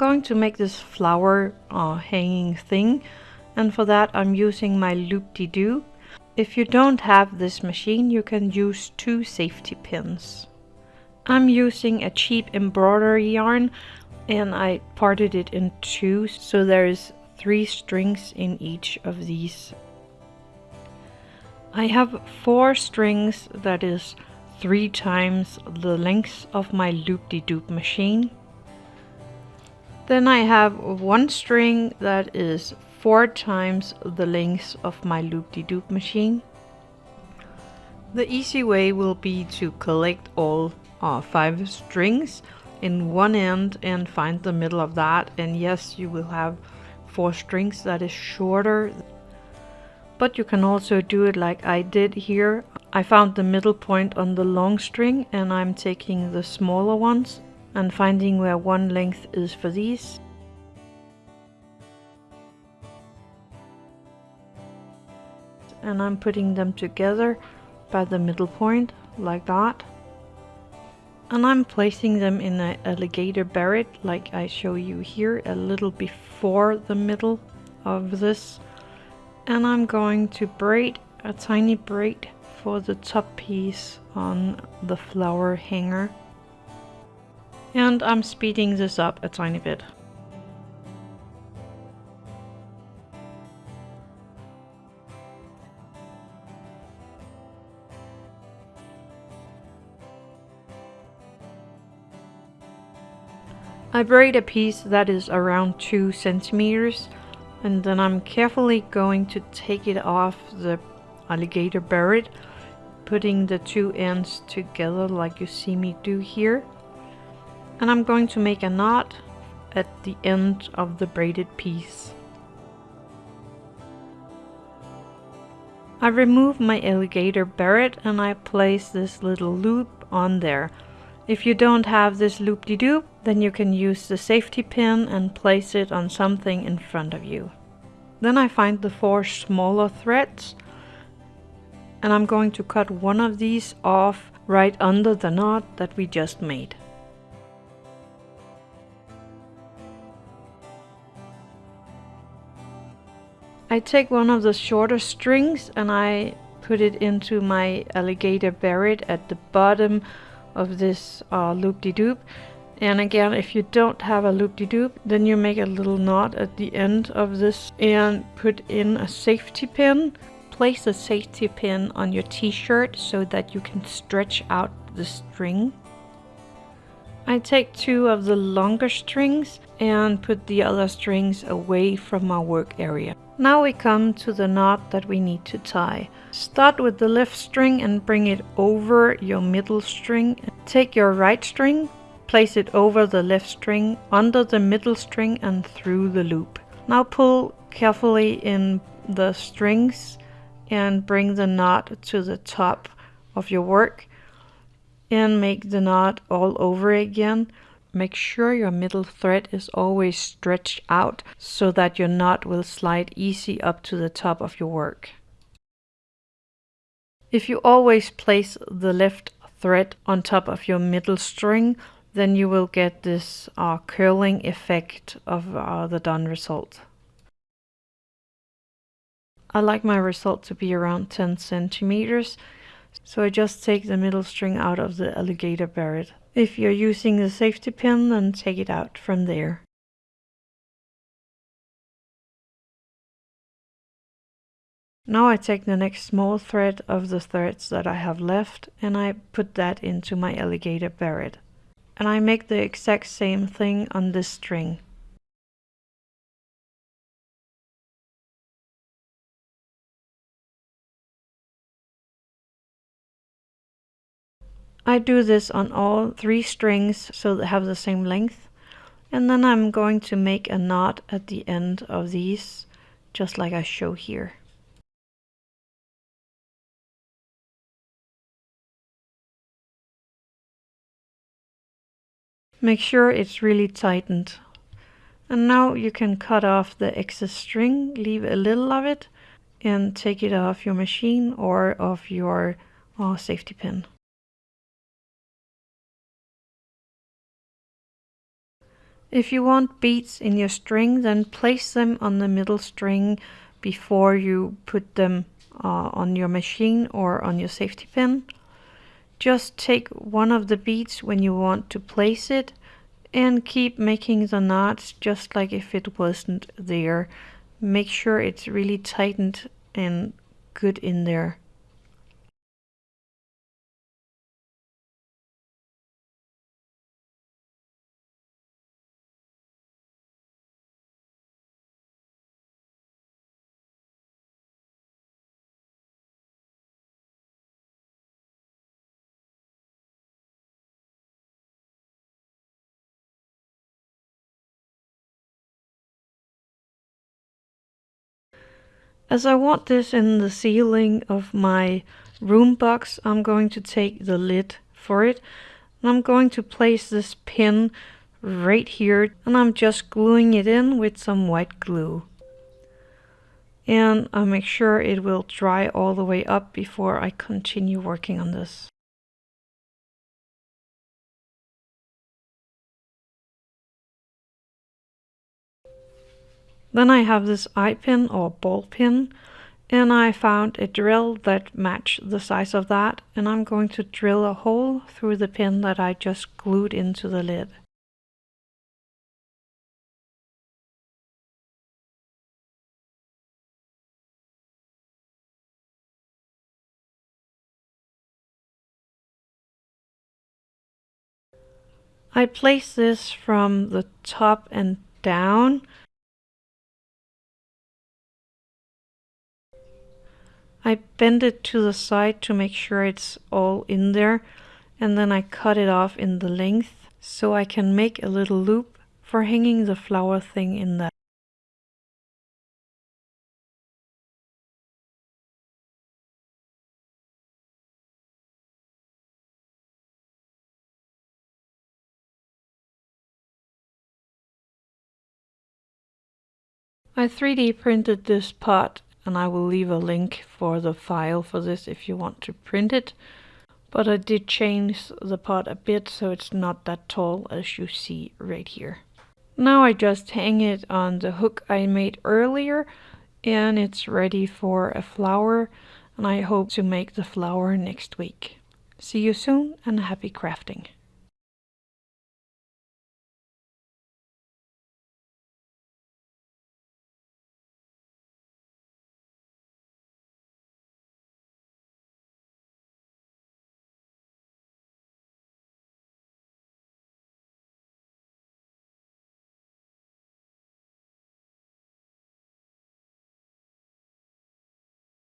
Going to make this flower uh, hanging thing and for that I'm using my loop-de-doo. If you don't have this machine you can use two safety pins. I'm using a cheap embroidery yarn and I parted it in two so there's three strings in each of these. I have four strings that is three times the length of my loop-de-doop machine. Then I have one string that is four times the length of my loop-de-doop machine. The easy way will be to collect all uh, five strings in one end and find the middle of that and yes you will have four strings that is shorter but you can also do it like I did here. I found the middle point on the long string and I'm taking the smaller ones and finding where one length is for these. And I'm putting them together by the middle point like that. And I'm placing them in an alligator barrette like I show you here a little before the middle of this. And I'm going to braid a tiny braid for the top piece on the flower hanger and I'm speeding this up a tiny bit. I braid a piece that is around 2 centimeters and then I'm carefully going to take it off the alligator barrette putting the two ends together like you see me do here and I'm going to make a knot at the end of the braided piece. I remove my alligator barrette and I place this little loop on there if you don't have this loop-de-doop, then you can use the safety pin and place it on something in front of you. Then I find the four smaller threads and I'm going to cut one of these off right under the knot that we just made. I take one of the shorter strings and I put it into my alligator barrette at the bottom of this uh, loop-de-doop. And again, if you don't have a loop-de-doop, then you make a little knot at the end of this and put in a safety pin. Place a safety pin on your t-shirt so that you can stretch out the string. I take two of the longer strings and put the other strings away from my work area. Now we come to the knot that we need to tie. Start with the left string and bring it over your middle string. Take your right string, place it over the left string, under the middle string and through the loop. Now pull carefully in the strings and bring the knot to the top of your work and make the knot all over again. Make sure your middle thread is always stretched out so that your knot will slide easy up to the top of your work. If you always place the left thread on top of your middle string, then you will get this uh, curling effect of uh, the done result. I like my result to be around 10 centimeters, so I just take the middle string out of the alligator barrette. If you're using the safety pin, then take it out from there. Now I take the next small thread of the threads that I have left and I put that into my alligator barrette. And I make the exact same thing on this string. I do this on all three strings so they have the same length. And then I'm going to make a knot at the end of these, just like I show here. Make sure it's really tightened. And now you can cut off the excess string, leave a little of it, and take it off your machine or off your uh, safety pin. If you want beads in your string, then place them on the middle string before you put them uh, on your machine or on your safety pin. Just take one of the beads when you want to place it and keep making the knots just like if it wasn't there. Make sure it's really tightened and good in there. As I want this in the ceiling of my room box, I'm going to take the lid for it. And I'm going to place this pin right here and I'm just gluing it in with some white glue. And I'll make sure it will dry all the way up before I continue working on this. Then I have this eye pin or ball pin and I found a drill that matched the size of that and I'm going to drill a hole through the pin that I just glued into the lid. I place this from the top and down I bend it to the side to make sure it's all in there and then I cut it off in the length so I can make a little loop for hanging the flower thing in that. I 3D printed this pot and I will leave a link for the file for this if you want to print it. But I did change the pot a bit so it's not that tall as you see right here. Now I just hang it on the hook I made earlier and it's ready for a flower and I hope to make the flower next week. See you soon and happy crafting!